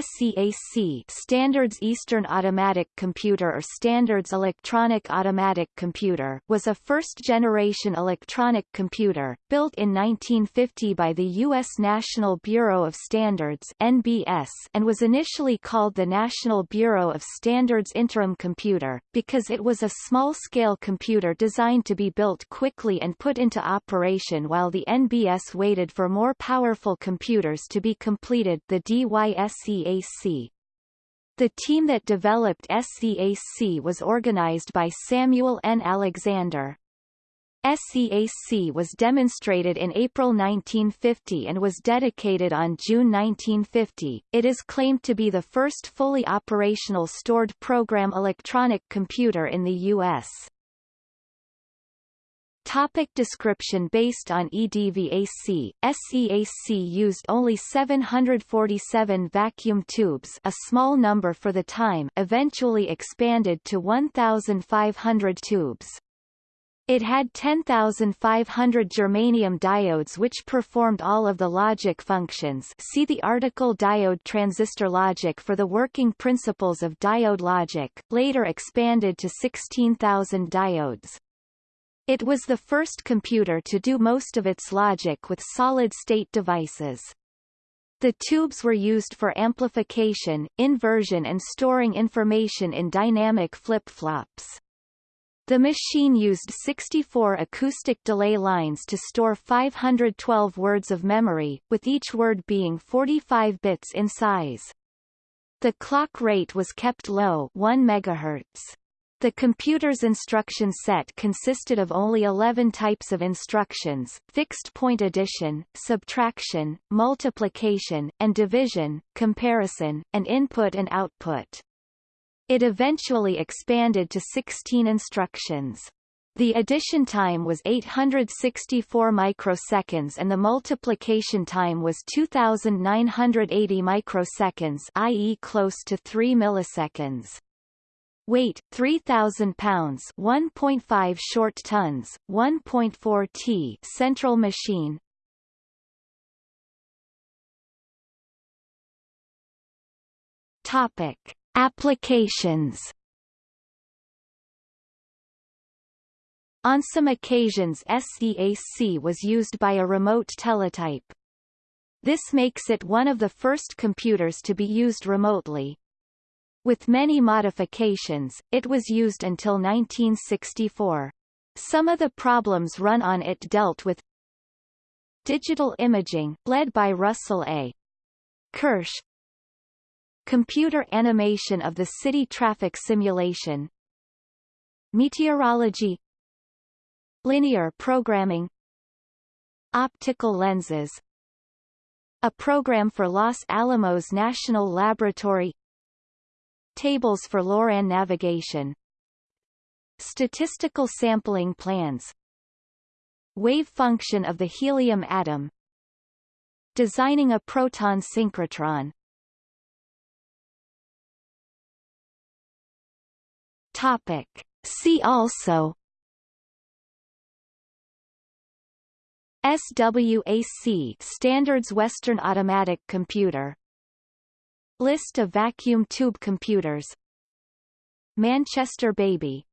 SEAC Standards Eastern Automatic Computer or Standards Electronic Automatic Computer was a first-generation electronic computer, built in 1950 by the U.S. National Bureau of Standards NBS and was initially called the National Bureau of Standards Interim Computer, because it was a small-scale computer designed to be built quickly and put into operation while the NBS waited for more powerful computers to be completed the DYSE SCAC. The team that developed SEAC was organized by Samuel N. Alexander. SEAC was demonstrated in April 1950 and was dedicated on June 1950. It is claimed to be the first fully operational stored program electronic computer in the U.S. Topic description Based on EDVAC, SEAC used only 747 vacuum tubes a small number for the time eventually expanded to 1,500 tubes. It had 10,500 germanium diodes which performed all of the logic functions see the article Diode transistor logic for the working principles of diode logic, later expanded to 16,000 diodes. It was the first computer to do most of its logic with solid-state devices. The tubes were used for amplification, inversion and storing information in dynamic flip-flops. The machine used 64 acoustic delay lines to store 512 words of memory, with each word being 45 bits in size. The clock rate was kept low 1 MHz. The computer's instruction set consisted of only 11 types of instructions, fixed-point addition, subtraction, multiplication, and division, comparison, and input and output. It eventually expanded to 16 instructions. The addition time was 864 microseconds and the multiplication time was 2980 microseconds i.e. close to 3 milliseconds. Weight 3000 pounds, 1.5 short tons, 1.4 t. Central machine. Topic: Applications. On some occasions SEAC was used by a remote teletype. This makes it one of the first computers to be used remotely. With many modifications, it was used until 1964. Some of the problems run on it dealt with digital imaging, led by Russell A. Kirsch, computer animation of the city traffic simulation, meteorology, linear programming, optical lenses, a program for Los Alamos National Laboratory Tables for LORAN navigation. Statistical sampling plans. Wave function of the helium atom. Designing a proton synchrotron. Topic. See also. SWAC Standards Western Automatic Computer List of vacuum tube computers. Manchester Baby